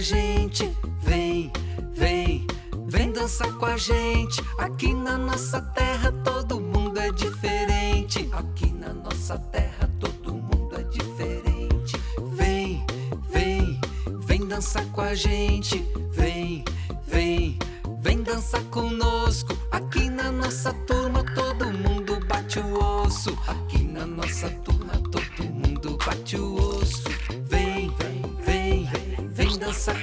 gente. Vem, vem, vem dançar com a gente. Aqui na nossa terra todo mundo é diferente. Aqui na nossa terra todo mundo é diferente. Vem, vem, vem dançar com a gente. Vem, vem, vem dançar conosco. Aqui na nossa turma todo mundo bate o osso. Aqui na nossa turma todo mundo bate o osso.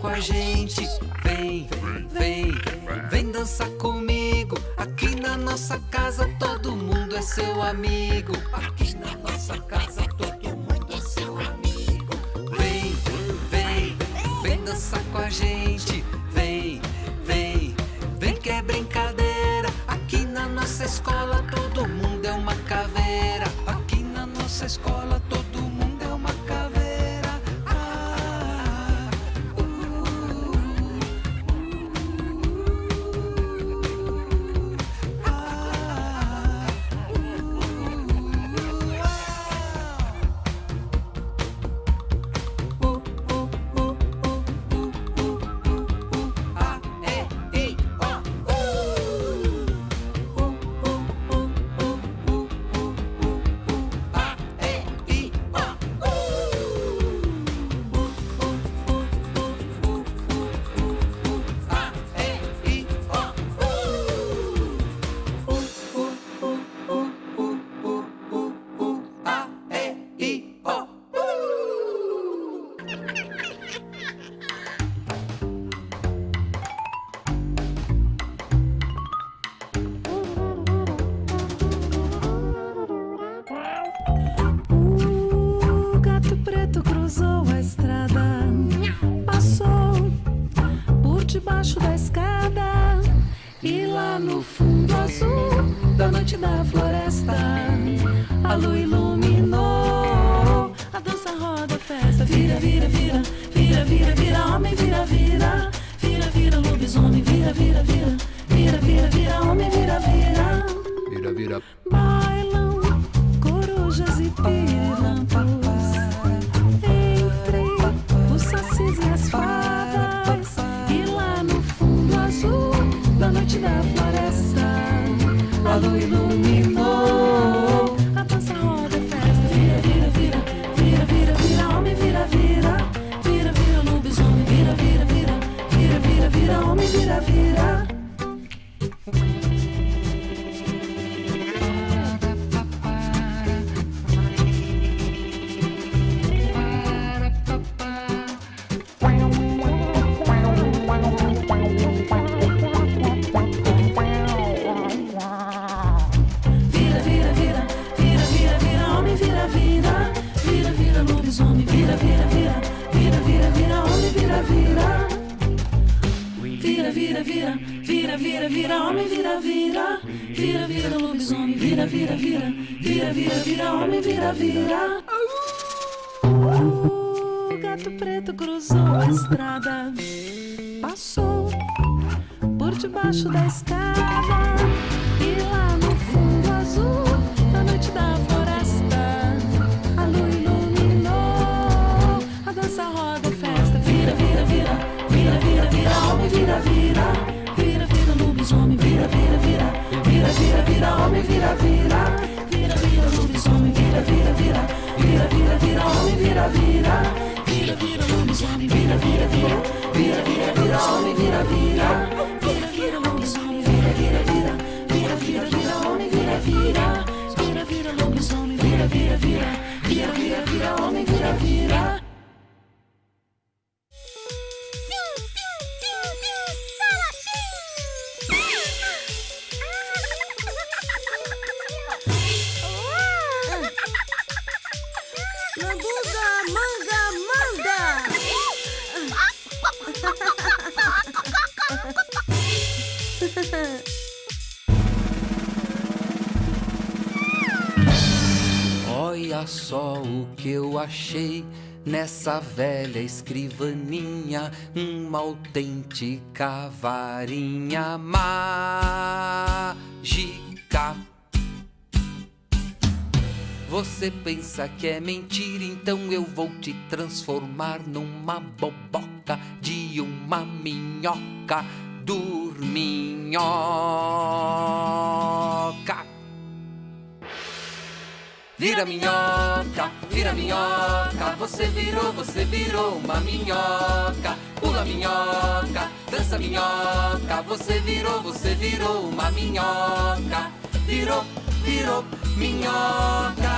Com a gente. Vem, vem, vem dançar comigo. Aqui na nossa casa todo mundo é seu amigo. Aqui na nossa casa todo mundo é seu amigo. Vem, vem, vem dançar com a gente. Vem, vem, vem que é brincadeira. Aqui na nossa escola todo mundo é uma caveira. Aqui na nossa escola todo Vira, vira, vira, vira, vira, vira, homem, vira, vira, vira, vira, lobisomem, vira, vira, vira, vira, vira, vira, homem, vira, vira. Vira, vira. Bailam corujas e pirampos gato preto cruzou a estrada, passou por debaixo da escada e lá no fundo azul da noite da floresta a lua iluminou a dança roda festa vira vira vira vira vira vira homem vira vira vira vira lobisomem vira vira vira vira vira vira homem vira vira vira vira lobisomem vira vira vira vira vira vira homem vira vira vira vira vira vira vira vira vira vira vira vira vira vira lobisomem vira vira vira vira vira vira homem vira vira vira vira lobisomem vira vira vira vira vira vira homem vira vira achei nessa velha escrivaninha, uma autêntica varinha mágica. Você pensa que é mentira, então eu vou te transformar numa boboca de uma minhoca dorminhoca. Vira minhoca, vira minhoca, você virou, você virou uma minhoca. Pula minhoca, dança minhoca, você virou, você virou uma minhoca. Virou, virou minhoca.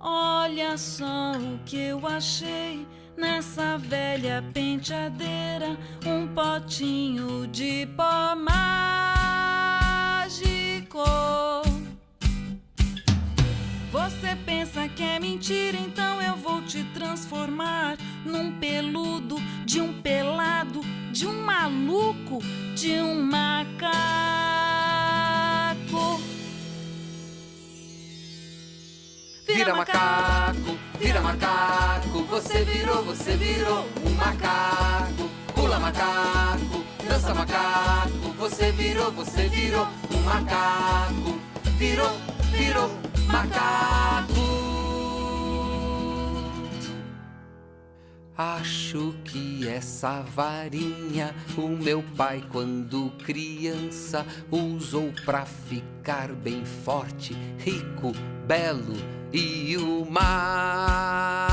Olha só o que eu achei nessa velha penteadeira, um potinho de pó Você pensa que é mentira, então eu vou te transformar num peludo, de um pelado, de um maluco, de um macaco. Vira macaco, vira macaco, você virou, você virou um macaco. Pula macaco, dança macaco, você virou, você virou um macaco. Virou, virou macaco. Acho que essa varinha o meu pai, quando criança, usou pra ficar bem forte, rico, belo e o máximo.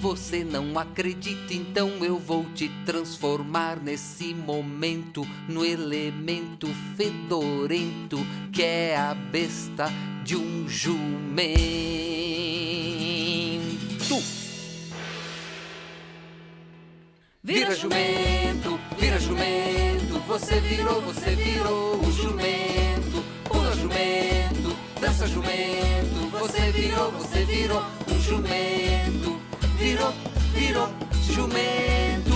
Você não acredita, então eu vou te transformar nesse momento no elemento fedorento que é a besta de um jumento. Vira jumento, vira jumento, você virou, você virou um jumento. Pula jumento, dança jumento, você virou, você virou um jumento. Virou, virou jumento.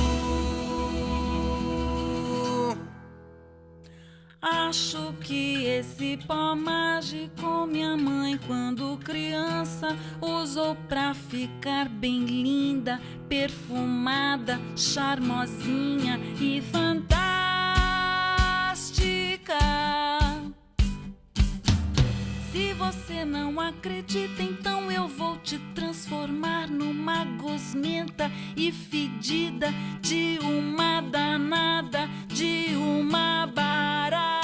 Acho que esse pó mágico minha mãe, quando criança, usou pra ficar bem linda, perfumada, charmosinha e fantástica. Você não acredita, então eu vou te transformar numa gosmenta e fedida de uma danada, de uma barata.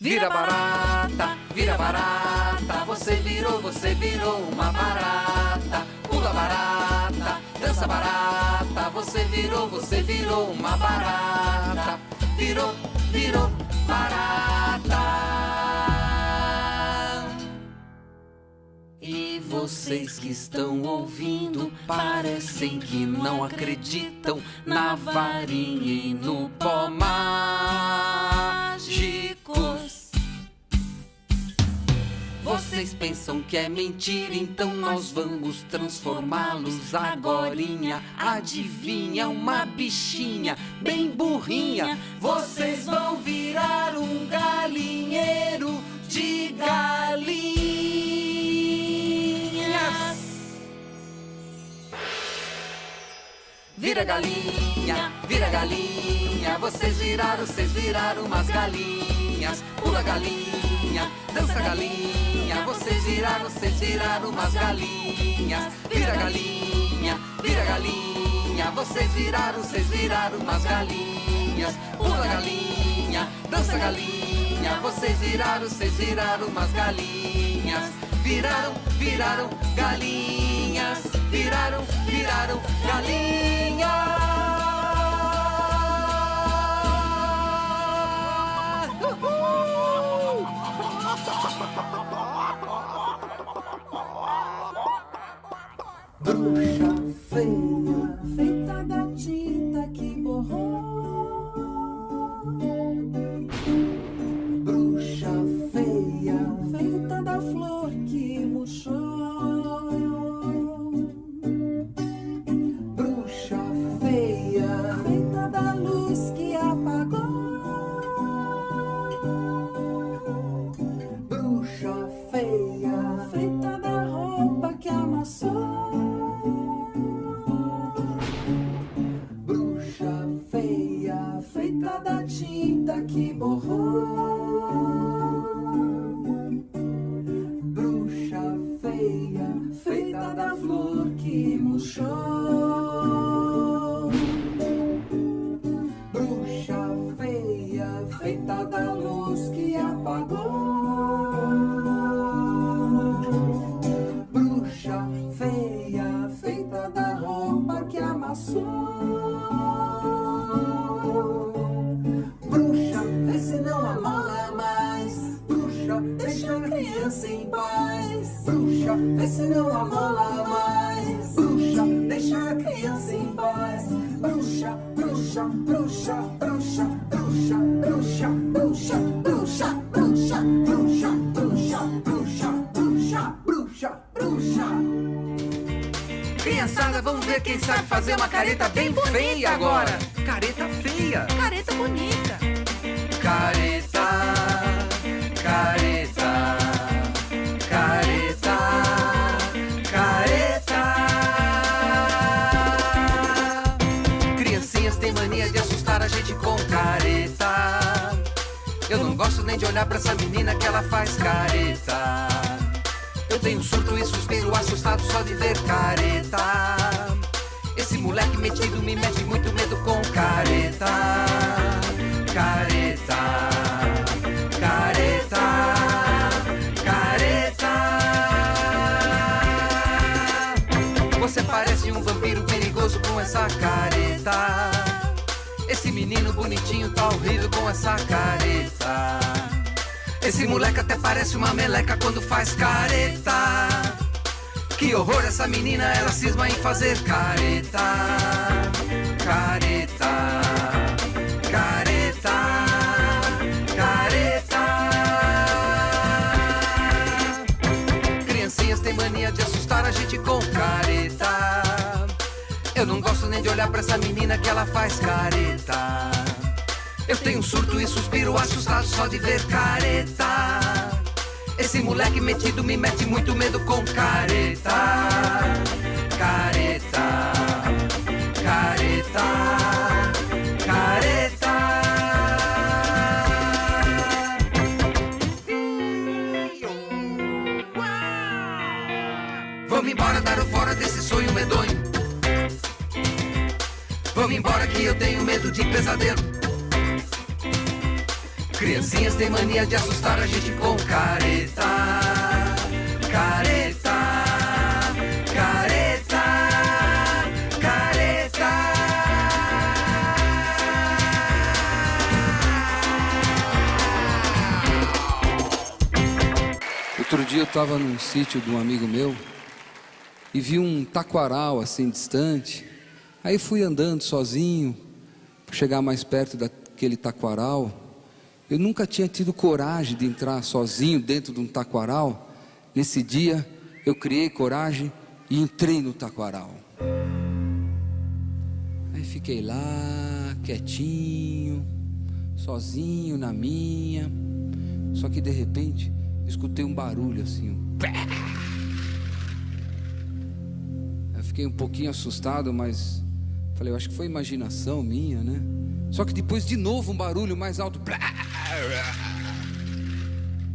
Vira barata, vira barata, você virou, você virou uma barata. Pula barata, dança barata, você virou, você virou uma barata. Virou, virou barata. E vocês que estão ouvindo parecem que não acreditam na varinha e no pó Vocês pensam que é mentira, então nós vamos transformá-los agorinha. Adivinha, uma bichinha bem burrinha. Vocês vão virar um galinheiro de galinhas. Vira galinha, vira galinha, vocês viraram, vocês viraram umas galinhas. Pula galinha, dança galinha, vocês viraram, vocês viraram umas galinhas. Vira galinha, vira galinha, vocês viraram, vocês viraram umas galinhas. Pula galinha, dança galinha, vocês viraram, vocês viraram umas galinhas. Viraram, viraram galinhas, viraram, viraram galinhas. Bruxa em paz. Bruxa, vê se não amola mais. Bruxa, deixa a criança em paz. Bruxa, bruxa, bruxa, bruxa, bruxa, bruxa, bruxa, bruxa, bruxa, bruxa, bruxa, bruxa, bruxa, bruxa, bruxa. Criançada, vamos ver quem sabe fazer uma careta bem feia agora. Careta feia. Careta bonita. Careta, careta, gente com careta. Eu não gosto nem de olhar pra essa menina que ela faz careta. Eu tenho surto e suspiro assustado só de ver careta. Esse moleque metido me mete muito medo com careta. Careta, careta, careta. Você parece um vampiro perigoso com essa careta. Menino bonitinho tá horrível com essa careta. Esse moleque até parece uma meleca quando faz careta. Que horror essa menina, ela cisma em fazer. Careta, careta, olhar pra essa menina que ela faz careta. Eu tenho surto e suspiro assustado só de ver careta. Esse moleque metido me mete muito medo com careta. Careta, careta, careta. Vamos embora dar o que eu tenho medo de pesadelo. Criancinhas têm mania de assustar a gente com careta. Careta, careta, careta. Outro dia eu estava num sítio de um amigo meu e vi um taquaral assim distante. Aí fui andando sozinho para chegar mais perto daquele taquaral. Eu nunca tinha tido coragem de entrar sozinho dentro de um taquaral. Nesse dia eu criei coragem e entrei no taquaral. Aí fiquei lá, quietinho, sozinho na minha. Só que de repente escutei um barulho assim. Um. Eu fiquei um pouquinho assustado, mas falei, eu acho que foi imaginação minha, né? Só que depois de novo um barulho mais alto.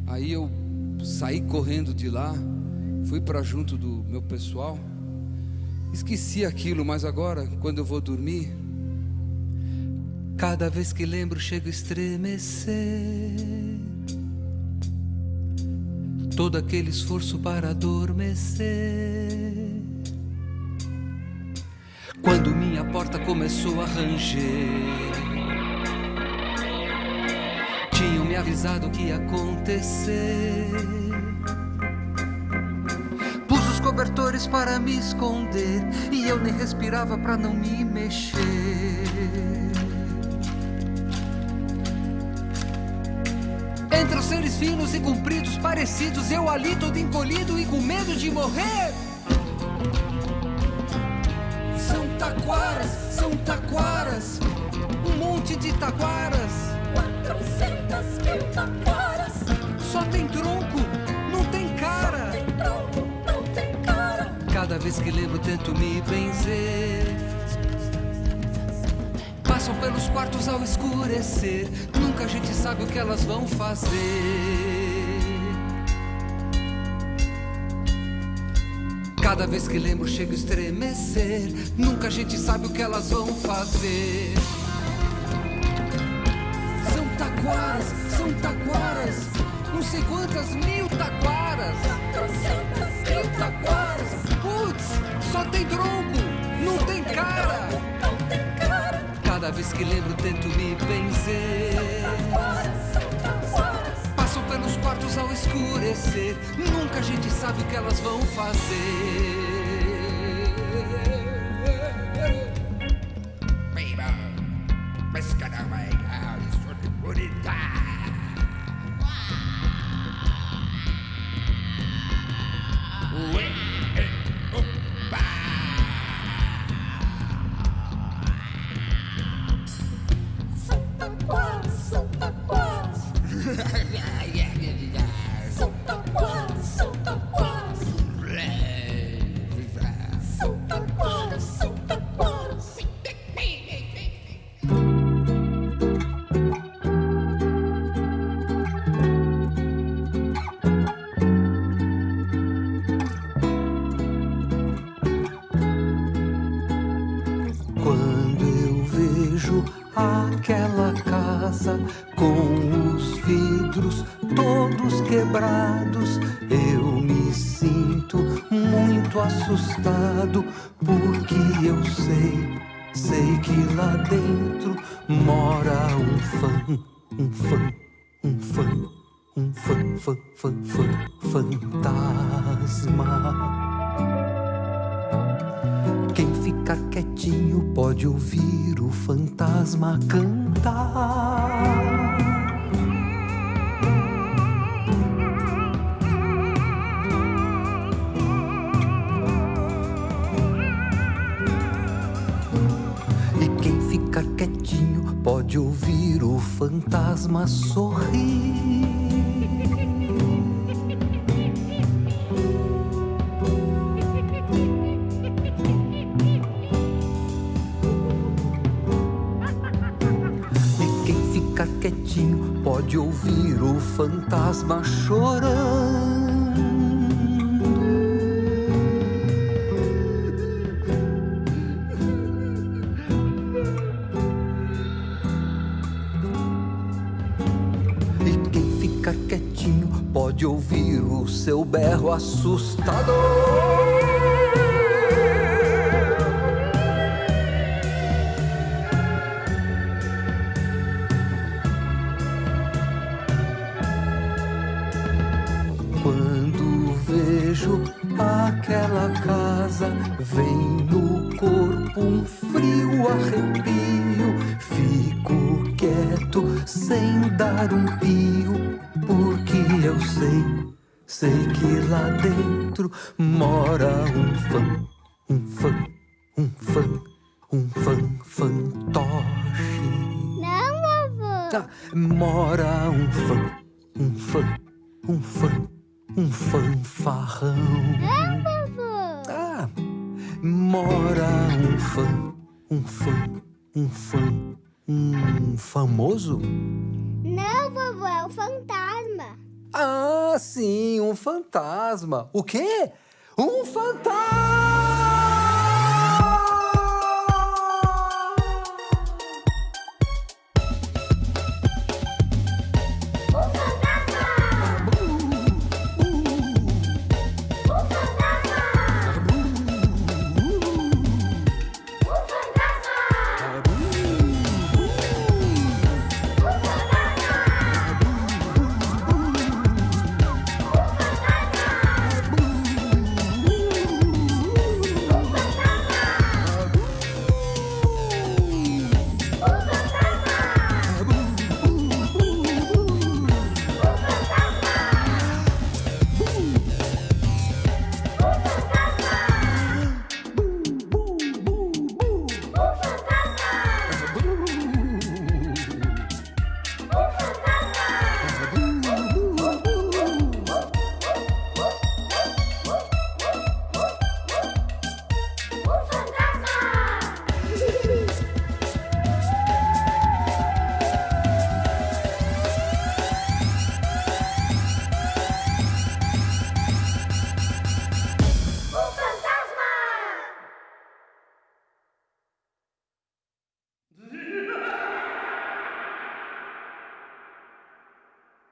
Aí eu saí correndo de lá, fui para junto do meu pessoal. Esqueci aquilo, mas agora, quando eu vou dormir, Cada vez que lembro, chego a estremecer. Todo aquele esforço para adormecer. Quando minha porta começou a ranger, tinham me avisado que ia acontecer. Pus os cobertores para me esconder e eu nem respirava para não me mexer. Entre os seres finos e compridos parecidos, eu ali todo encolhido e com medo de morrer. Taquaras, são taquaras, um monte de taquaras. 400 mil taquaras. Só tem tronco, não tem cara. Tem tronco, não tem cara. Cada vez que lembro, tento me benzer. Passam pelos quartos ao escurecer. Nunca a gente sabe o que elas vão fazer. Cada vez que lembro, chego a estremecer. Nunca a gente sabe o que elas vão fazer. São taquaras, são taquaras. Não sei quantas mil taquaras. 400 mil taquaras. Putz, só tem tronco, não tem cara. Não tem cara. Cada vez que lembro, tento me benzer. Luz ao escurecer. Nunca a gente sabe o que elas vão fazer. Santa Quando eu vejo aquela casa com os vidros todos quebrados, eu me sinto muito assustado, porque eu sei, sei que lá dentro mora um fã, um fã, um fã, um fã, fã, fã, fã, fantasma. Ficar quietinho pode ouvir o fantasma cantar. E quem ficar quietinho pode ouvir o fantasma sorrir. Fantasma chorando. E quem ficar quietinho pode ouvir o seu berro assustador. Sem dar um pio, porque eu sei, sei que lá dentro mora um fã, um fã, um fã, um fã fantoche. Não, vovô. Ah, mora um fã, um fã, um fã, um fanfarrão. Vovô. Ah, mora um fã, um fã, um fã, um famoso? Não, vovô, é o fantasma. Ah, sim, um fantasma. O quê? Um fantasma!